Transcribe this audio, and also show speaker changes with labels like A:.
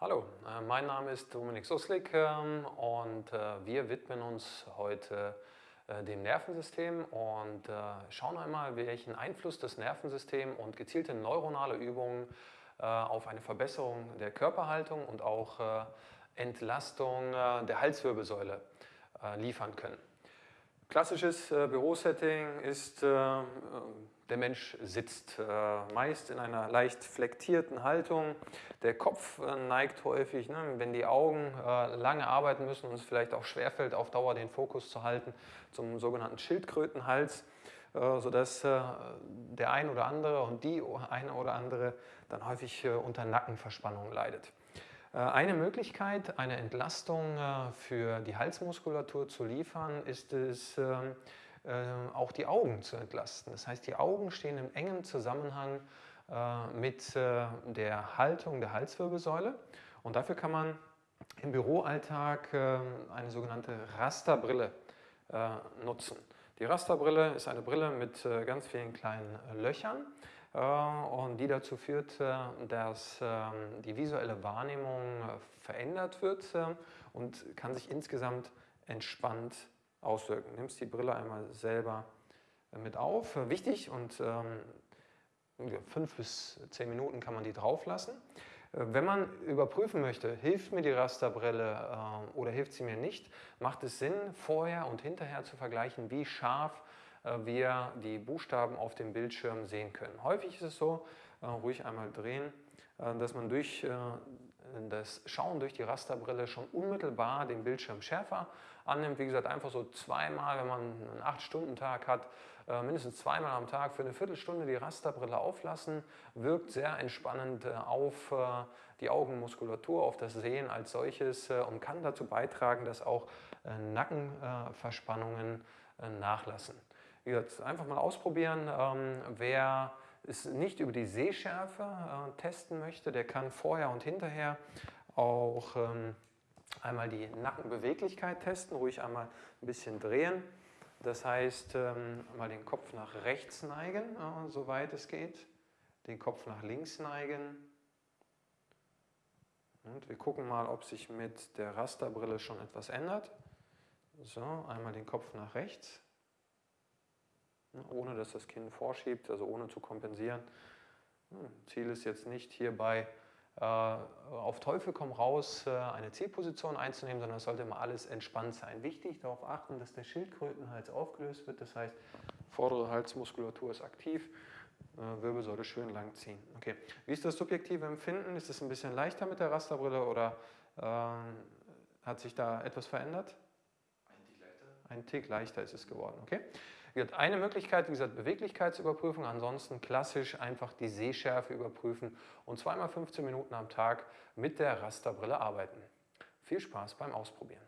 A: Hallo, äh, mein Name ist Dominik Suslik ähm, und äh, wir widmen uns heute äh, dem Nervensystem und schauen einmal, welchen Einfluss das Nervensystem und gezielte neuronale Übungen auf eine Verbesserung der Körperhaltung und auch Entlastung der Halswirbelsäule liefern können. Klassisches Bürosetting ist der Mensch sitzt äh, meist in einer leicht flektierten Haltung. Der Kopf äh, neigt häufig, ne, wenn die Augen äh, lange arbeiten müssen und es vielleicht auch schwerfällt, auf Dauer den Fokus zu halten, zum sogenannten Schildkrötenhals, äh, sodass äh, der ein oder andere und die eine oder andere dann häufig äh, unter Nackenverspannung leidet. Eine Möglichkeit, eine Entlastung für die Halsmuskulatur zu liefern, ist es, ähm, äh, auch die Augen zu entlasten. Das heißt, die Augen stehen im engen Zusammenhang äh, mit äh, der Haltung der Halswirbelsäule und dafür kann man im Büroalltag eine sogenannte Rasterbrille nutzen. Die Rasterbrille ist eine Brille mit ganz vielen kleinen Löchern und die dazu führt, dass ähm, die visuelle Wahrnehmung verändert wird und kann sich insgesamt entspannt auswirken. Nimmst die Brille einmal selber äh, mit auf. Äh, wichtig und ähm, fünf bis zehn Minuten kann man die drauf lassen. Äh, wenn man überprüfen möchte, hilft mir die Rasterbrille äh, oder hilft sie mir nicht, macht es Sinn, vorher und hinterher zu vergleichen, wie scharf äh, wir die Buchstaben auf dem Bildschirm sehen können. Häufig ist es so, äh, ruhig einmal drehen, dass man durch das Schauen durch die Rasterbrille schon unmittelbar den Bildschirm schärfer annimmt. Wie gesagt, einfach so zweimal, wenn man einen 8-Stunden-Tag hat, äh, mindestens zweimal am Tag für eine Viertelstunde die Rasterbrille auflassen, wirkt sehr entspannend äh, auf äh, die Augenmuskulatur, auf das Sehen als solches und kann dazu beitragen, dass auch Nackenverspannungen nachlassen. Wie gesagt, einfach mal ausprobieren. Ähm, wer es nicht über die Sehschärfe äh, testen möchte, der kann vorher und hinterher auch ähm, einmal die Nackenbeweglichkeit testen, ruhig einmal ein bisschen drehen. Das heißt, ähm, mal den Kopf nach rechts neigen, äh, soweit es geht, den Kopf nach links neigen. Und wir gucken mal, ob sich mit der Rasterbrille schon etwas ändert. So, einmal den Kopf nach rechts ohne dass das Kinn vorschiebt, also ohne zu kompensieren. Hm, Ziel ist jetzt nicht hierbei äh, auf Teufel komm raus äh, eine Zielposition einzunehmen, sondern es sollte immer alles entspannt sein. Wichtig darauf achten, dass der Schildkrötenhals aufgelöst wird, das heißt vordere Halsmuskulatur ist aktiv, äh, Wirbelsäule schön lang ziehen. Okay. Wie ist das subjektive Empfinden? Ist es ein bisschen leichter mit der Rasterbrille oder äh, hat sich da etwas verändert? Ein Tick leichter. Ist es geworden, okay. Eine Möglichkeit, wie gesagt, Beweglichkeitsüberprüfung, ansonsten klassisch einfach die Sehschärfe überprüfen und zweimal 15 Minuten am Tag mit der Rasterbrille arbeiten. Viel Spaß beim Ausprobieren.